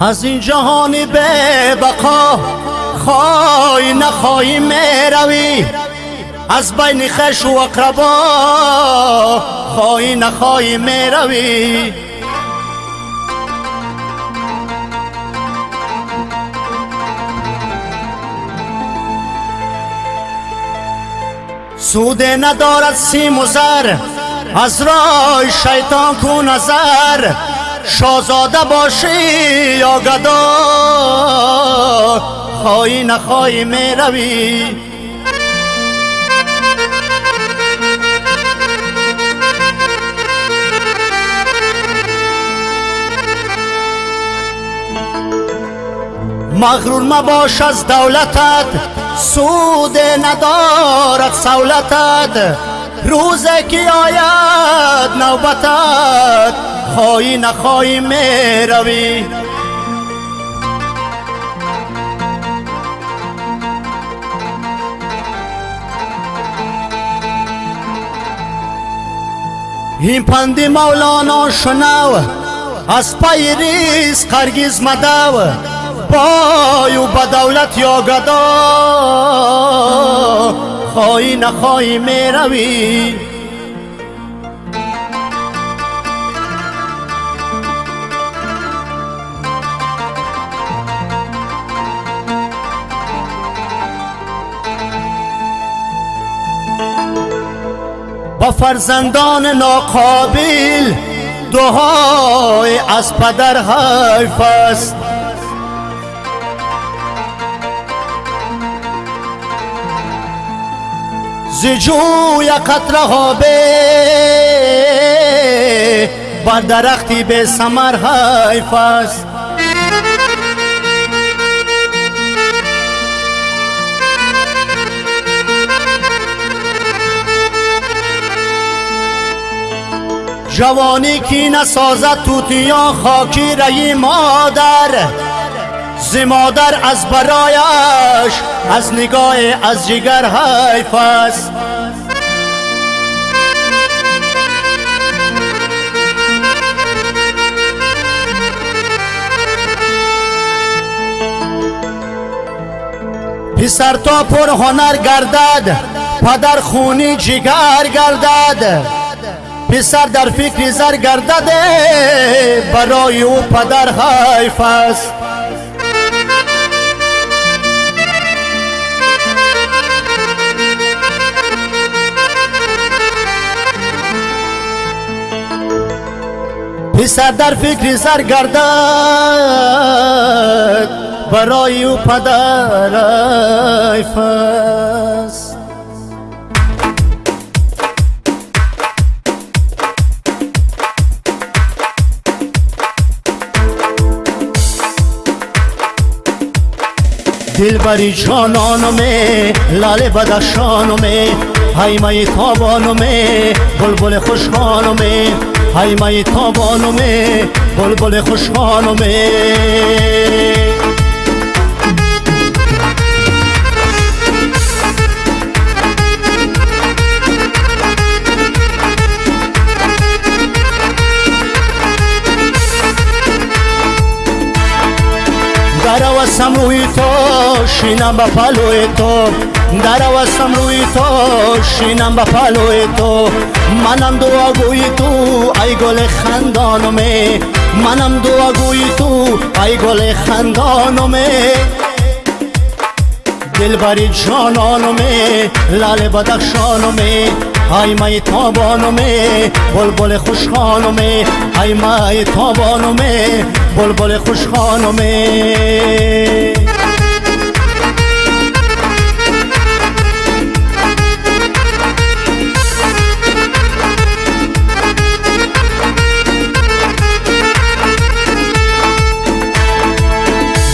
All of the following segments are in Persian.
از این جهانی به بقا خواهی نخواهی روی از بین خش و اقربا خواهی نخواهی روی سوده ندارد سیم و زر. از رای شیطان کو نظر. شازاده باشی یا گدا. خواهی نخواهی می روی. مغرور مباش از دولتت. سود ندارد سولتت. روزه که آید نوبتت خواهی نخواهی می روی این پندی مولانا شنو از پای ریز قرگیز مدو. بای و بدولت یا گدا خواهی نخواهی می روی با فرزندان ناقابل دعای از پدر حیف است. زجوی قطره ها به بر درختی به سمر حیف است جوانی کی نسازد توتیا خاکی رئی مادر ز مادر از برایش از نگاه از جگر حیف است. پسر تا پر هنر گردد پدر خونی جگر گردد. پسر در فکر زر گردده برای او پدر حیف است. پسر در فکر زر گردد برای او پدر حیف است دلبری جانانمه لاله بدخشانمه های مای تابانمه بلبل خوشخانمه. های مای تابانمه بلبل خوشخانمه درآوستم روی تو شینم به پلوی تو درآوستم روی تو شینم به پلوی تو منم دعاگوی تو ای گل خندانمه منم دعاگوی تو ای گل خندانمه دلبری جانانمه لال بدخشانمه ای مای تابانمه بلبل خوشخانمه. ای مای تابانمه بلبل خوشخانمه.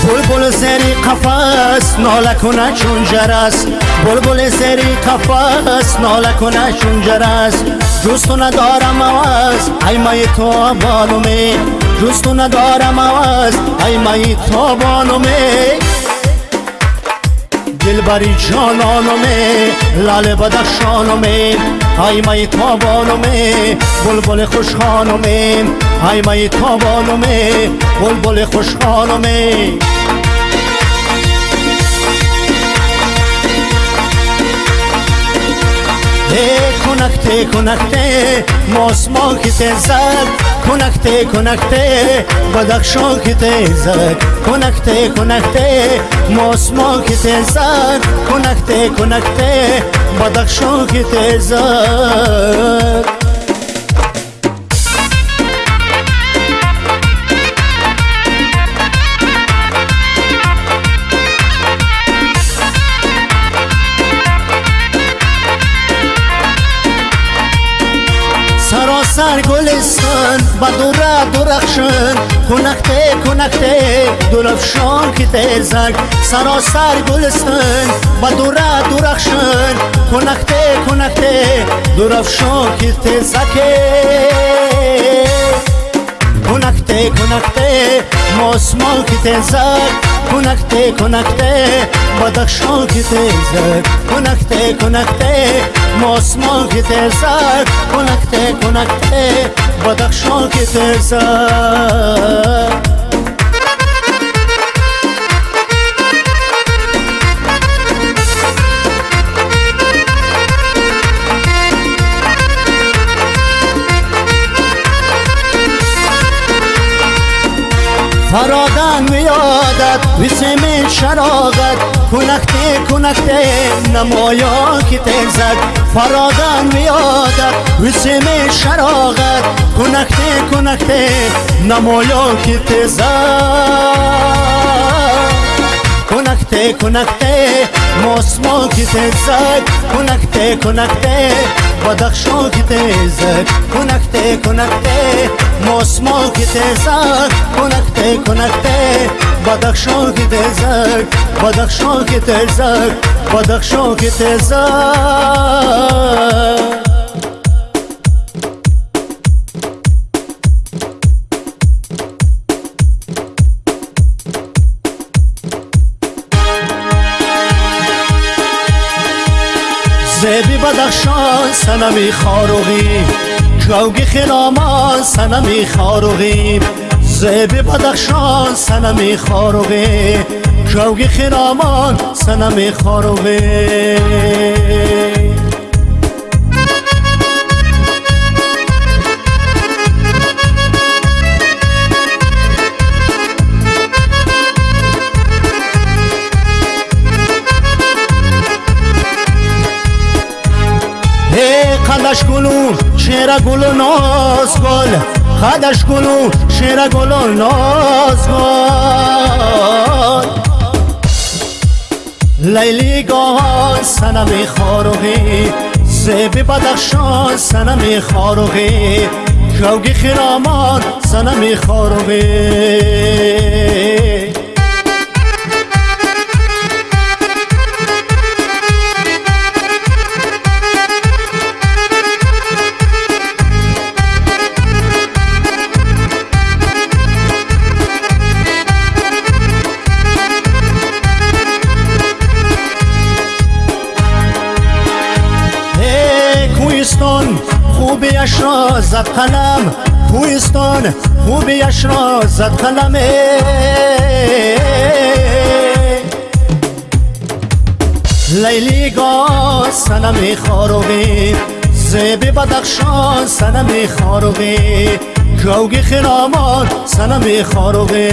بلبل زری قفس ناله کنه چون جرس. بلبل زری قفس ناله کنه چون جرس جستو ندارم عوض ای مای تو بانومه. جستو ندارم عوض ای مای تو بانومه. دلبری جانانمه لال بدخشانمه ای مای تابانمه بلبل خوشخانمه ای مای تابانمه بلبل خوشخانمه Te conacte, conacte, mos mo ki te zak Conacte, conacte, badakşon ki te zak Conacte, conacte, mos mo ki te zak Conacte, conacte, badakşon ki te zak сар гулистон ба дура дурахшон кунахте кунахте гулафшон ки тезак. Саросар гулистон ба дура дурахшон кунахте кунахте дуравшон ки тезаке. осмолки тезак кунакте кунакте бадахшолки тезак кунакте кунакте мосмолки тезак кунакте кунакте бадахшолки тезак فرادن میادت وسم شراغت. کنکته کنکته نمایا که تزد فرادن میادت وسم شراغت. کنکته کنکته نمایا که تزد کنکته کنکته ماسما که تزد کنکته کنکته بدخشان که تزد کنکته کنکته ماسما که تزد کنکته کنکته بدخشان که تزد بدخشان که تزد بدخشان که تزد زبی بدخشان سنمی خاروغی جوگی خرامان سنمی خاروغی زبی بدخشان سنمی خاروغی جوگی خرامان سنمی خاروغی خدش گلو شیر گل ناز گل. خدش گلو شیر گل ناز گل. لیلی گاه سنم خاروغی زیبی بدخشان سنم خاروغی جوگی خرامان سنم خاروغی خوبیش را زد قلم. کوهستان خوبیش را زد قلم. لیلی گاه سنم خاروغی زیبی بدخشان سنم خاروغی جوگی خرامان سنم خاروغی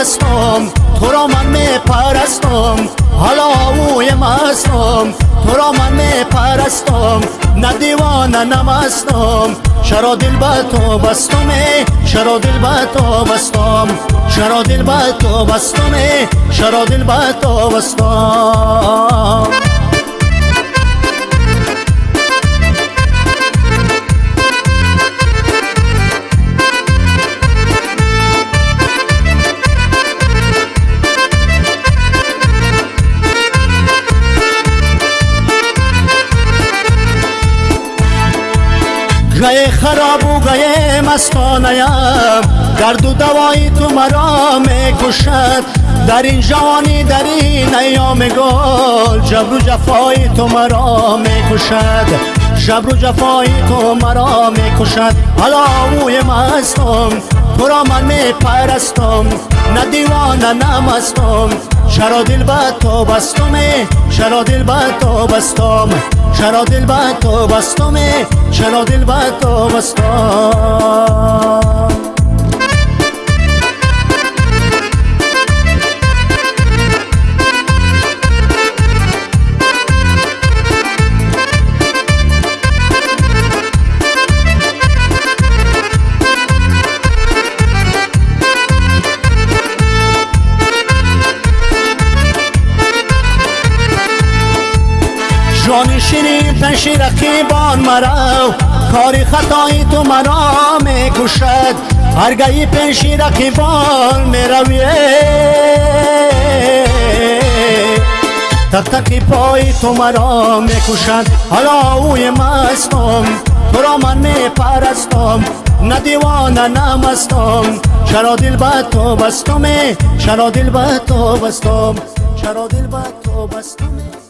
مستم تو را من می پرستم حالا اوی مستم تو را من می پرستم نه دیوانه نمستم چرا دل به تو بستم چرا دل به تو بستم چرا دل به تو بستم چرا دل به تو بستم گه خراب و گه مستانیم درد و دوای تو مرا می‌کشد در این جوانی در این ایام گل. جبر و جفای تو مرا می‌کشد جبر و جفای تو مرا می‌کشد حالا اوی مستم تو را من میپرستم. نه دیوانه نه مستم. چرا دل به تو بستم؟ چرا دل به تو بستم؟ چرا دل به تو بستم چرا دل به تو بستم ҷони ширин пеши рақибон марав кори хатои ту маро мекушад ҳаргаи пеши рақибон меравӣ тактаки пои ту маро мекушад ҳало ӯи мастум туро ман мепарастум на дивона намастум чаро дил ба ту бастуме чаро дил ба ту бастум чаро дил ба ту бастуме